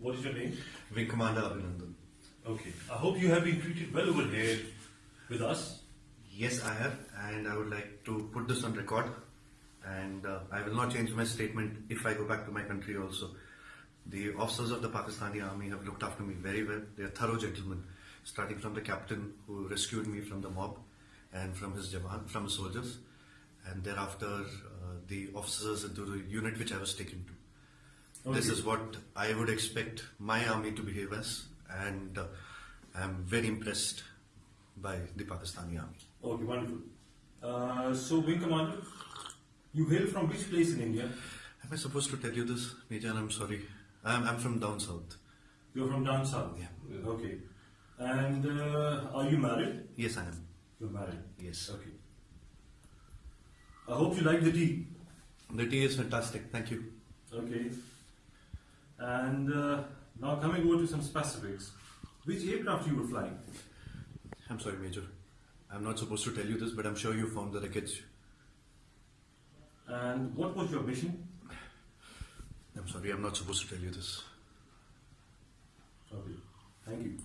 What is your name? Wing Commander Abhinandan. Okay. I hope you have been treated well over here with us. Yes, I have, and I would like to put this on record. And uh, I will not change my statement if I go back to my country also. The officers of the Pakistani army have looked after me very well. They are thorough gentlemen, starting from the captain who rescued me from the mob and from his jawan, from his soldiers, and thereafter uh, the officers into the unit which I was taken to. This is what I would expect my army to behave as, and uh, I'm very impressed by the Pakistani army. Okay, wonderful. Uh, so, Wing Commander, you hail from which place in India? Am I supposed to tell you this, Major? I'm sorry. I'm, I'm from down south. You're from down south. Yeah. Okay. And uh, are you married? Yes, I am. You're married. Yes. Okay. I hope you like the tea. The tea is fantastic. Thank you. Okay. And uh, now coming over to some specifics. Which aircraft you were flying? I'm sorry, Major. I'm not supposed to tell you this, but I'm sure you found the wreckage. And what was your mission? I'm sorry, I'm not supposed to tell you this. Okay. Thank you.